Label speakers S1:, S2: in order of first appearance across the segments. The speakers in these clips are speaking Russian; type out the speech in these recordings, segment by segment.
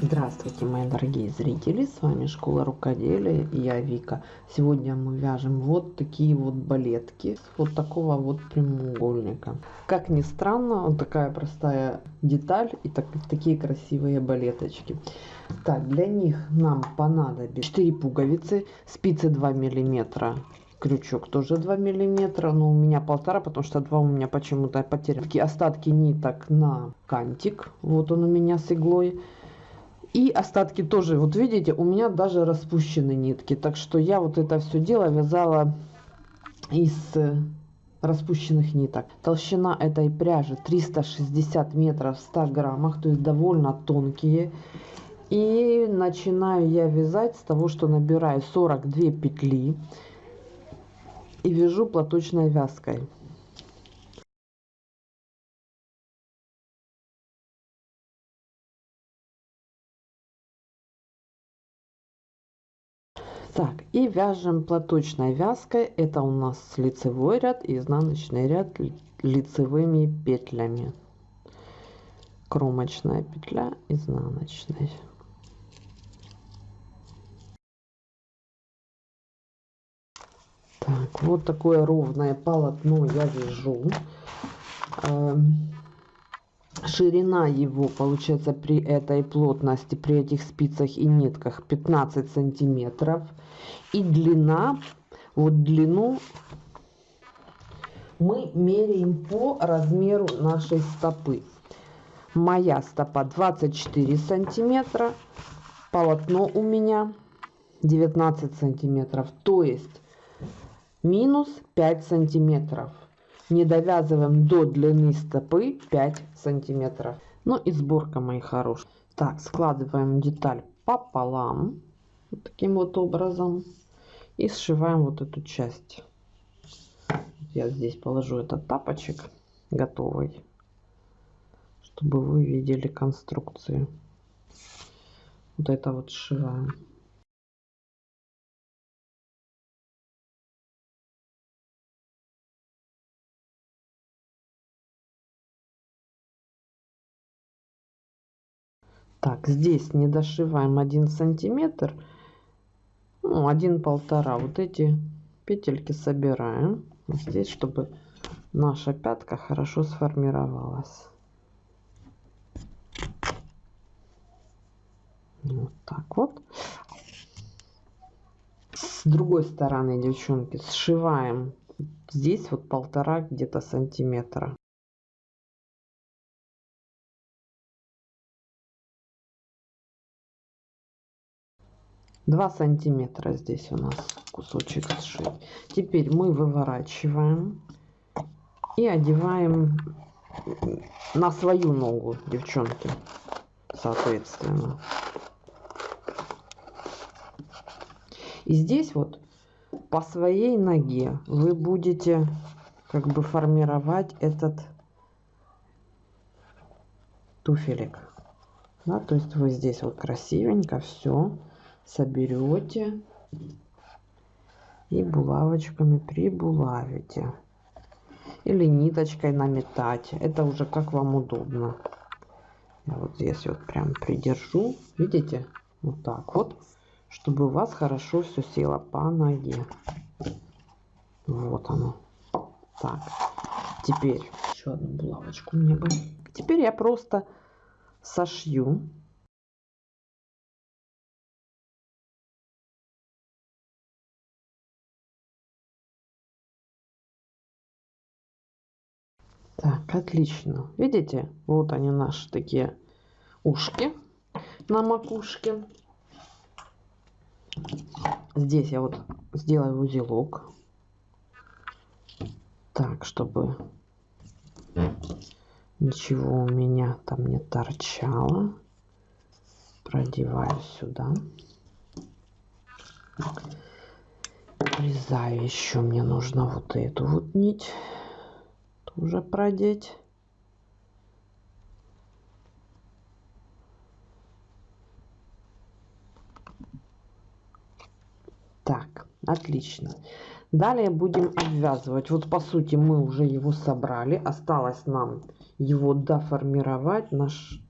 S1: Здравствуйте, мои дорогие зрители! С вами Школа Рукоделия и я Вика. Сегодня мы вяжем вот такие вот балетки вот такого вот прямоугольника. Как ни странно, вот такая простая деталь и так, такие красивые балеточки. Так, для них нам понадобится 4 пуговицы, спицы 2 миллиметра, крючок тоже 2 миллиметра но у меня полтора потому что два у меня почему-то потеряны остатки ниток на кантик вот он у меня с иглой и остатки тоже, вот видите, у меня даже распущены нитки. Так что я вот это все дело вязала из э, распущенных ниток. Толщина этой пряжи 360 метров в 100 граммах, то есть довольно тонкие. И начинаю я вязать с того, что набираю 42 петли и вяжу платочной вязкой. Так, и вяжем платочной вязкой. Это у нас лицевой ряд и изнаночный ряд лицевыми петлями. Кромочная петля, изнаночная. Так, вот такое ровное полотно я вяжу. Ширина его получается при этой плотности при этих спицах и нитках 15 сантиметров. И длина вот длину мы меряем по размеру нашей стопы. Моя стопа 24 сантиметра полотно у меня 19 сантиметров то есть минус 5 сантиметров не довязываем до длины стопы 5 сантиметров. Ну и сборка мои хорошие. Так складываем деталь пополам вот таким вот образом и сшиваем вот эту часть. Я здесь положу этот тапочек готовый чтобы вы видели конструкцию. Вот это вот сшиваем Так, здесь не дошиваем один сантиметр, ну, один полтора. Вот эти петельки собираем здесь, чтобы наша пятка хорошо сформировалась. Вот так вот. С другой стороны, девчонки, сшиваем здесь вот полтора где-то сантиметра. 2 сантиметра здесь у нас кусочек сшить теперь мы выворачиваем и одеваем на свою ногу девчонки соответственно. И здесь вот по своей ноге вы будете как бы формировать этот туфелек. Да, то есть вы здесь вот красивенько все соберете и булавочками прибулавите или ниточкой наметать. Это уже как вам удобно. Я вот здесь вот прям придержу. Видите? Вот так вот чтобы у вас хорошо все село по ноге. Вот оно. Так теперь еще одну булавочку мне бы. Теперь я просто сошью Так, отлично. Видите, вот они наши такие ушки на макушке. Здесь я вот сделаю узелок. Так, чтобы ничего у меня там не торчало. Продеваю сюда. Обрезаю еще мне нужно вот эту вот нить уже продеть. Так, отлично. Далее будем обвязывать. Вот по сути мы уже его собрали. Осталось нам его доформировать. Наш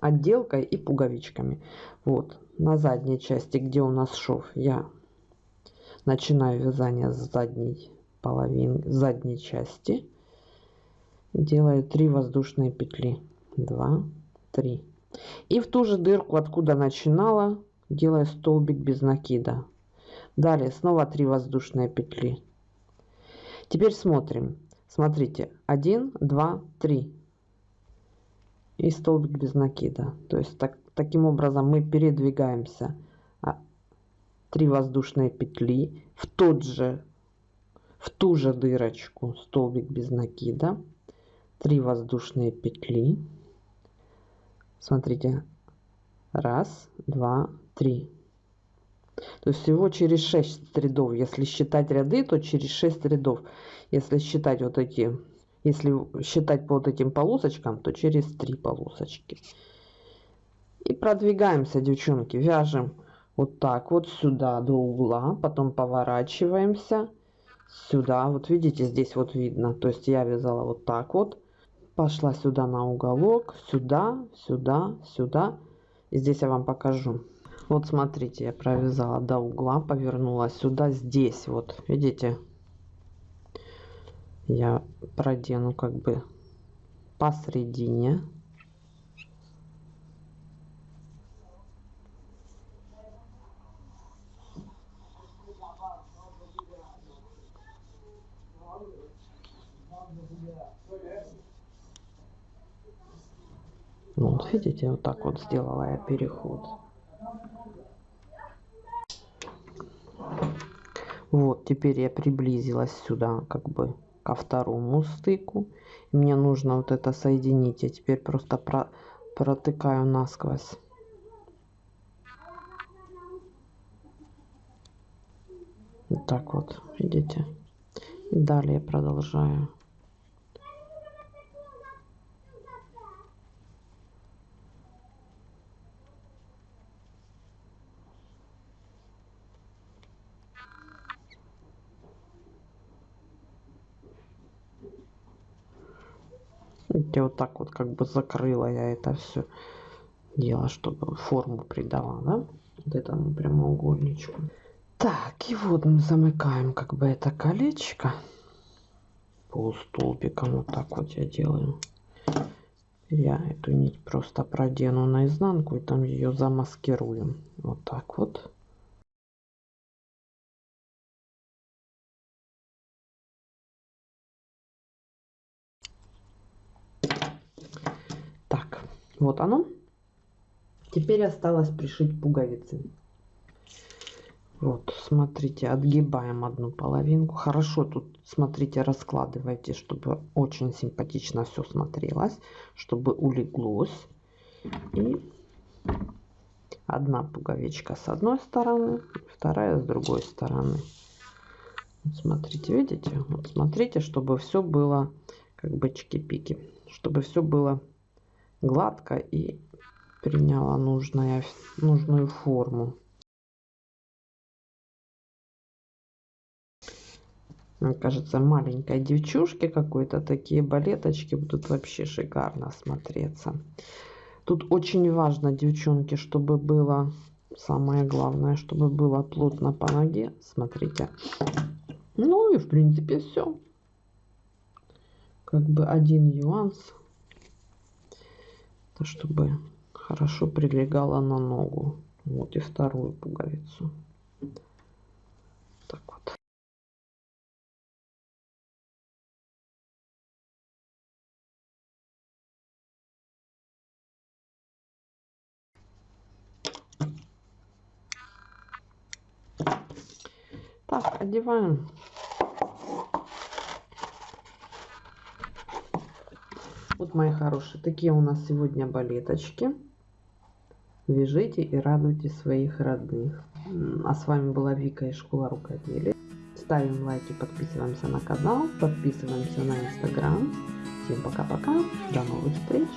S1: отделкой и пуговичками. Вот на задней части, где у нас шов, я начинаю вязание с задней половины, задней части. Делаю 3 воздушные петли. 2, 3. И в ту же дырку, откуда начинала, делаю столбик без накида. Далее снова 3 воздушные петли. Теперь смотрим. Смотрите, 1, 2, 3. И столбик без накида. То есть так, таким образом мы передвигаемся 3 а, воздушные петли в тот же ту же дырочку столбик без накида 3 воздушные петли. Смотрите. Раз два три. То есть всего через 6 рядов. Если считать ряды то через 6 рядов. Если считать вот эти если считать по вот этим полосочкам то через 3 полосочки. И продвигаемся девчонки. Вяжем вот так вот сюда до угла потом поворачиваемся сюда. Вот видите здесь вот видно. То есть я вязала вот так вот. Пошла сюда на уголок сюда сюда сюда. И здесь я вам покажу. Вот смотрите я провязала до угла повернула сюда здесь вот. Видите? Я продену как бы посередине Ну, вот видите, вот так вот сделала я переход. Вот, теперь я приблизилась сюда, как бы ко второму стыку. Мне нужно вот это соединить. Я теперь просто про протыкаю насквозь. Вот так вот, видите? Далее продолжаю. Видите, вот так вот как бы закрыла я это все дело, чтобы форму придала, да, вот этому прямоугольничку. Так, и вот мы замыкаем как бы это колечко полустолбиком. Вот так вот я делаю. Я эту нить просто продену наизнанку и там ее замаскируем. Вот так вот. Вот оно. Теперь осталось пришить пуговицы. Вот, смотрите, отгибаем одну половинку. Хорошо тут, смотрите, раскладывайте, чтобы очень симпатично все смотрелось, чтобы улеглось. И одна пуговичка с одной стороны, вторая с другой стороны. Вот смотрите, видите? Вот смотрите, чтобы все было как бы чики-пики, чтобы все было гладко и приняла нужная, нужную форму. Мне кажется, маленькой девчушке какой-то такие балеточки будут вообще шикарно смотреться. Тут очень важно, девчонки, чтобы было, самое главное, чтобы было плотно по ноге. Смотрите. Ну и в принципе все. Как бы один нюанс чтобы хорошо прилегала на ногу. Вот и вторую пуговицу. Так вот. Так, одеваем Мои хорошие, такие у нас сегодня балеточки. Вяжите и радуйте своих родных. А с вами была Вика из Школы Рукоделия. Ставим лайки, подписываемся на канал, подписываемся на инстаграм. Всем пока-пока, до новых встреч!